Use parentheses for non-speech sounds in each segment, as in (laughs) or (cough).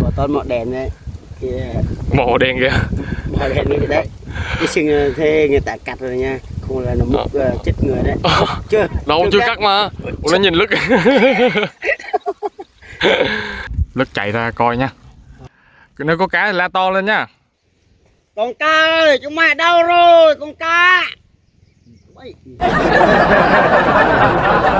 bỏ tón mọ đèn đấy thì màu đen kìa. mọ đèn như đấy. Cái sừng thế người ta cắt rồi nha không là nó múc ờ, chết người đấy. Ờ. chưa đâu chưa cắt. cắt mà. Ủa, nó nhìn lứt (laughs) lứt chạy ra coi nha. Nếu có cá thì la to lên nha. Con cá ơi chúng mày đâu rồi con cá (laughs)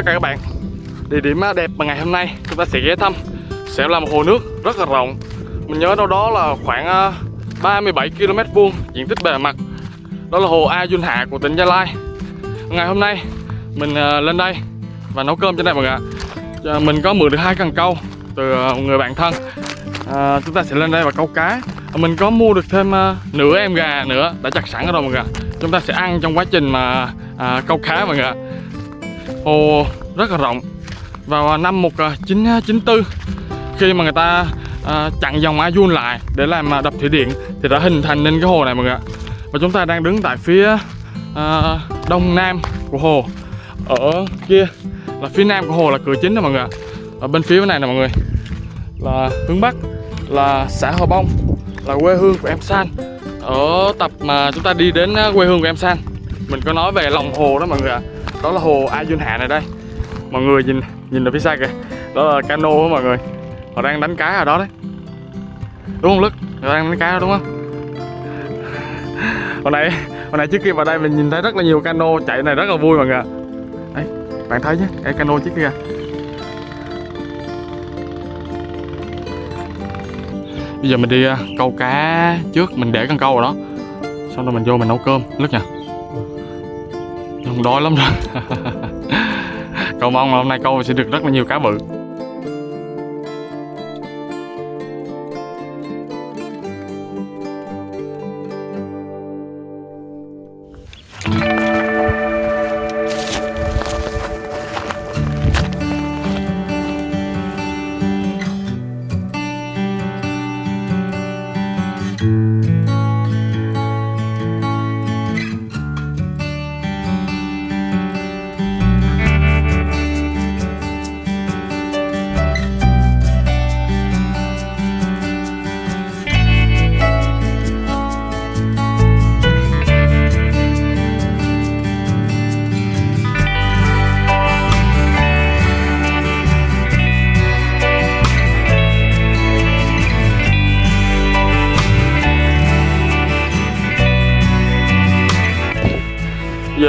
tất cả các bạn. Địa điểm đẹp mà ngày hôm nay chúng ta sẽ ghé thăm. Sẽ là một hồ nước rất là rộng. Mình nhớ đâu đó là khoảng ờ, 37 km vuông diện tích bề mặt. Đó là hồ A Duyên Hạ của tỉnh Gia Lai. Ngày hôm nay mình ờ, lên đây và nấu cơm trên đây mọi người ạ Mình có mượn được hai cần câu từ ờ, một người bạn thân. À, Chúng ta sẽ lên đây và câu cá. Mình có mua được thêm nửa em gà nữa đã chặt sẵn ở rồi mọi người ạ. Chúng ta sẽ ăn trong quá trình mà à, câu cá mọi người ạ hồ rất là rộng. Vào à, năm 1994 à, à, khi mà người ta à, chặn dòng A Dun lại để làm đập thủy điện thì đã hình thành nên cái hồ này mọi người ạ. Và chúng ta đang đứng tại phía à, đông nam của hồ. Ở kia là phía nam của hồ là cửa chính đó mọi người ạ. Ở bên phía bên này nè mọi người. Là hướng bắc là xã Hòa Bông là quê hương của em San. Ở tập mà chúng ta đi đến quê hương của em San mình có nói về lòng hồ đó mọi người ạ đó là hồ A Hạ này đây. Mọi người nhìn nhìn ở phía xa kìa. Đó là cano đó mọi người. Họ đang đánh cá ở đó đấy. Đúng không Lức? Họ đang đánh cá đó đúng không? Hồi nãy hồi nãy trước kia vào đây mình nhìn thấy rất là nhiều cano chạy này rất là vui mọi người đấy, bạn thấy chứ? Cái cano trước kia. Bây giờ mình đi à, câu cá trước mình để con câu rồi đó. Xong rồi mình vô mình nấu cơm. Lức nha đói lắm rồi Cầu mong là hôm nay câu sẽ được rất là nhiều cá bự.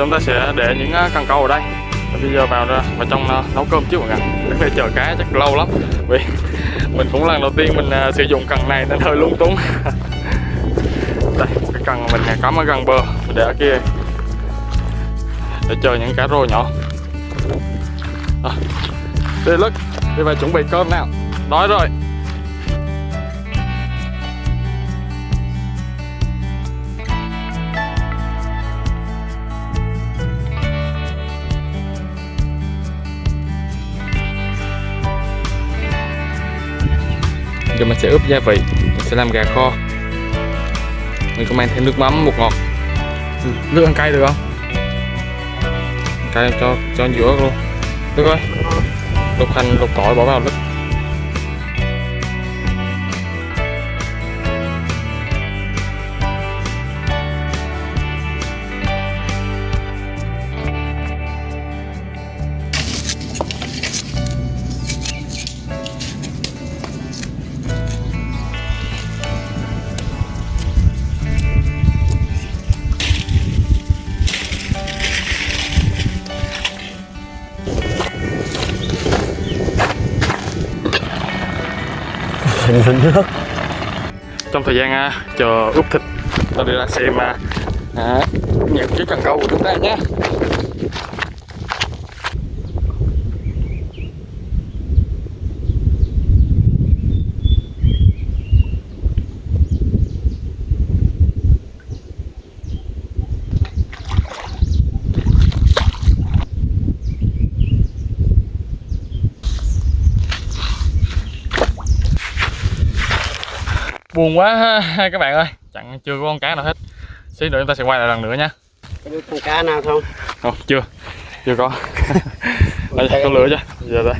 Chúng ta sẽ để những à, cần câu ở đây. Bây giờ vào ra vào trong à, nấu cơm trước mọi người. Chắc phải chờ cá chắc lâu lắm. Vì (laughs) mình cũng lần đầu tiên mình à, sử dụng cần này nên hơi lung túng. (laughs) Đây, cái cần mình cắm ở gần bờ. Mình để ở kia. Để chờ những cá rô nhỏ. À, Đi lức Đi vào chuẩn bị cơm nào. Đói rồi. Giờ mình sẽ ướp gia vị Mình sẽ làm gà kho. Mình có mang thêm nước mắm, bột ngọt. Nước ăn cay được không? Cay cho cho giữa luôn. Được rồi. Luộc hành, luộc tỏi bỏ vào lứt nước. Trong thời gian uh, chờ ướp thịt ta đi ra xem uh, à, à những cái cần câu của chúng ta nhé. Buồn quá ha, (laughs) các bạn ơi. Chẳng chưa có con cá nào hết. Xí nữa chúng ta sẽ quay lại lần nữa nha. Có con cá nào không? Không chưa. Chưa có. (laughs) Đây có lửa chứ giờ đây.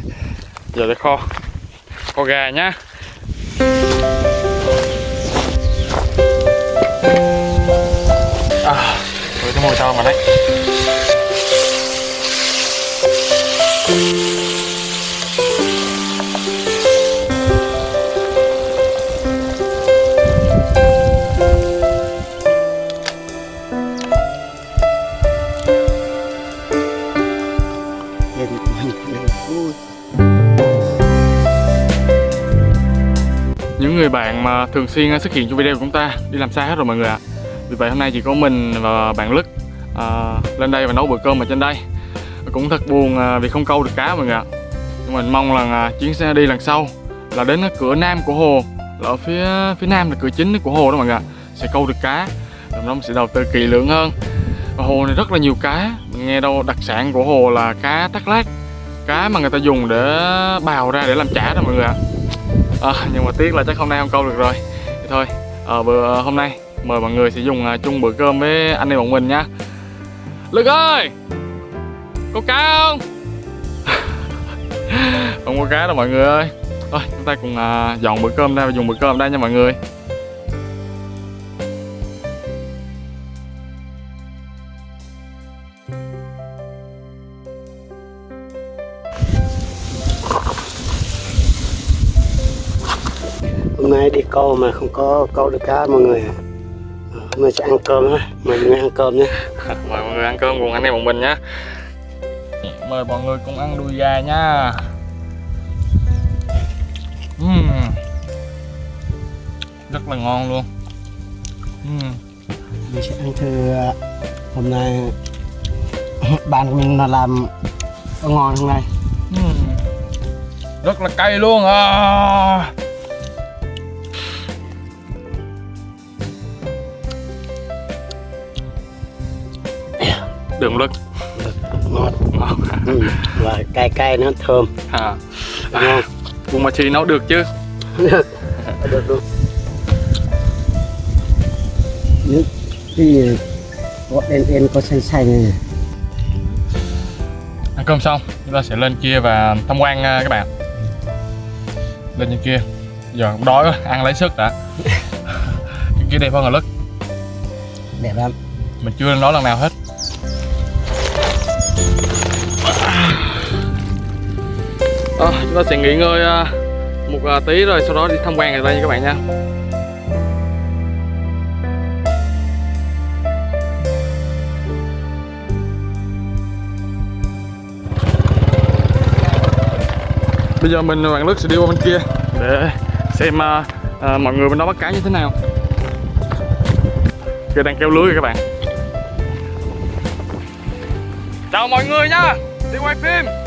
Giờ để kho. Kho gà nhá à cái mùi thơm mà đấy thường xuyên ờ, xuất hiện trong video của chúng ta. Đi làm xa hết rồi mọi người ạ. Vì vậy hôm nay chỉ có mình và bạn Lức à, lên đây và nấu bữa cơm ở trên đây. Cũng thật buồn ờ, vì không câu được cá mọi người ạ. Nhưng mình mong là chuyến xe đi lần sau là đến cái cửa nam của hồ. Là ở phía phía nam là cửa chính của hồ đó mọi người ạ. Sẽ câu được cá rồi nó sẽ đầu tư kỳ lượng hơn. Và hồ này rất là nhiều cá. Mình nghe đâu đặc sản của hồ là cá tắc lát cá mà người ta dùng để bào ra để làm chả đó mọi người ạ. à, Ờ, nhưng mà tiếc là chắc hôm nay không câu được rồi. Thì thôi à, bữa ờ, hôm nay mời mọi người sẽ dùng chung bữa cơm với anh em bọn mình nha lực ơi! Có cá không? (laughs) Không có cá đâu mọi người ơi. Thôi chúng ta cùng à, dọn bữa cơm ra và dùng bữa cơm đây nha mọi người. Hôm nay đi câu mà không có câu được cá mọi người ạ Ờ, hôm nay sẽ ăn cơm á mời mọi người ăn cơm nhé (laughs) mời mọi người ăn cơm cùng anh em bọn mình nhé mời mọi người cùng ăn đùi gà nha Ừm. rất là ngon luôn Ừm. mình sẽ ăn thử ờ, hôm nay (laughs) bạn của mình là làm ngon hôm nay Ừm. rất là cay luôn à. Đường lực ngọt. Ngon ừ. và cay cay nó thơm. À. ngon Bún mà chi nấu được chứ. Được. Được luôn. Nước thì có đen đen có xanh xanh này ăn cơm xong chúng ta sẽ lên kia và tham quan à, các bạn. Lên trên kia. Giờ cũng đói quá ăn lấy sức đã. (laughs) Cái kia đẹp hơn là lứt đẹp lắm. Mình chưa lên đó lần nào hết à, chúng ta sẽ nghỉ ngơi à, một à, tí rồi sau đó đi tham quan ở đây nha các bạn nha. Bây giờ mình và bạn Lức sẽ đi qua bên kia để xem à, à, mọi người bên đó bắt cá như thế nào. Kia đang kéo lưới rồi các bạn. Chào mọi người nha đi quay phim.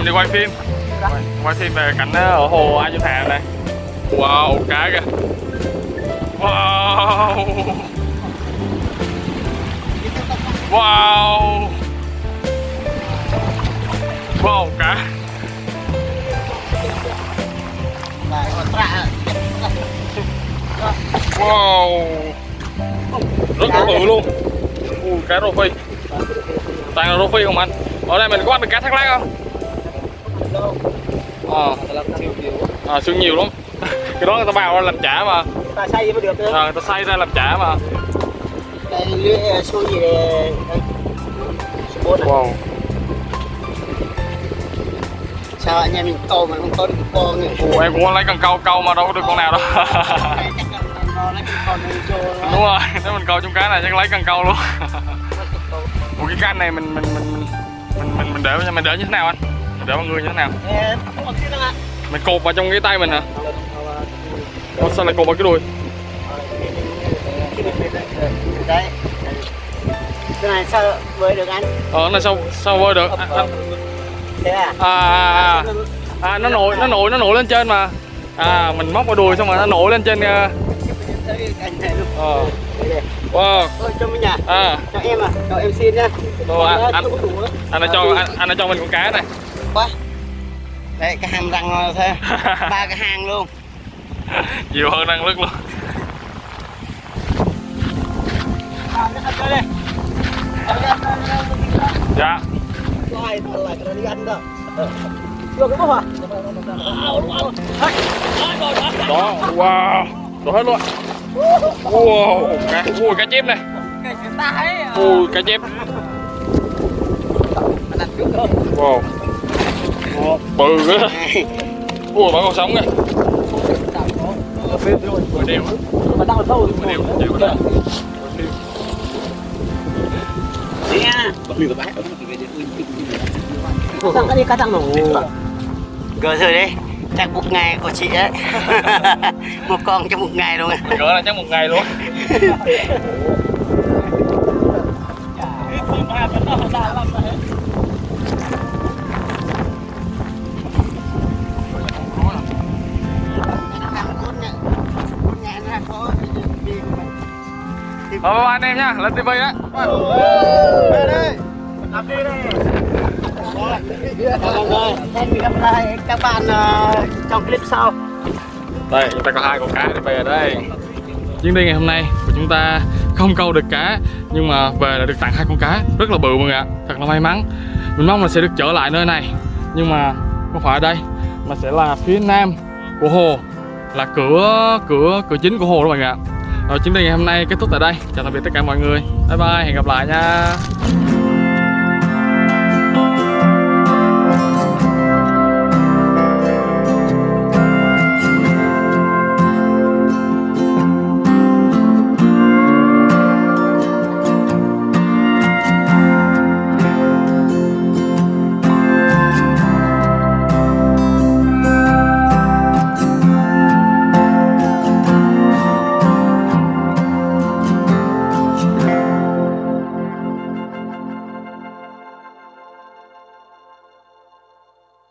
Em đi quay phim. Quay, quay phim về cảnh ờ, ở hồ Ai Châu Thà này. Wow cá kìa. Wow. Wow. Wow cá. Wow. Rất là bự luôn. Ui, cá rô phi. Toàn là rô phi không anh? Ở đây mình có bắt được cá thác lát không? Đâu? ờ Là siêu nhiều. à, xương nhiều lắm (laughs) cái đó người ta bào ra làm chả mà Ta xay mới được nữa. à, người ta xay ra làm chả mà Đây lưỡi số gì đây? Số bốn à? wow Sao anh em mình câu mà không có được con này? Ủa, em cũng lấy cần câu câu mà đâu có được con nào đâu (laughs) đúng rồi nếu mình câu trong cái này chắc lấy cần câu luôn (laughs) Ủa cái canh này mình mình mình mình mình, mình để mình để như thế nào anh để mọi người như thế nào mình cột vào trong cái tay mình hả Ủa, sao lại cột vào cái đuôi Đấy. Cái này sao với được anh? ờ nó sao sao vơi được à, à, Thế à? à, à, à, nó nổi nó nổi nó nổi lên trên mà à mình móc vào đùi xong rồi nó nổi lên trên ờ, anh này đây. wow Ôi, cho mình nhỉ? à Cho em à? Cho em xin nha. À, Nó anh- á. anh đã cho anh, anh cho mình con cá này Quá. Đấy, cái hàm răng thế. (laughs) Ba cái hang luôn. nhiều hơn năng lực luôn dạ Rồi, là cái đi ăn đâu. Được cái bốc à? đó wow đồ hết luôn wow cá ui cá chép này à. ui cá chép thôi. wow bự quá ui bà con sống kìa mười điều Mà đang ở sâu mười điều chịu đó cái đi thằng nổ. Gỡ rồi đấy. Chắc một ngày của chị ấy. (laughs) một con trong một ngày luôn. gỡ là chắc một ngày luôn (laughs) Ờ, bye bye anh em nha, lên tivi á Hẹn gặp lại các bạn trong clip sau. Đây, chúng ta có hai con cá đi về đây. Chuyến đi ngày hôm nay của chúng ta không câu được cá Nhưng mà về là được tặng hai con cá. Rất là bự mọi người ạ, thật là may mắn. Mình mong là sẽ được trở lại nơi này Nhưng mà không phải ở đây Mà sẽ là phía nam của hồ Là cửa cửa cửa chính của hồ đó mọi người ạ. Rồi chuyến đi ngày hôm nay kết thúc tại đây. Chào tạm biệt tất cả mọi người. Bye bye, hẹn gặp lại nha.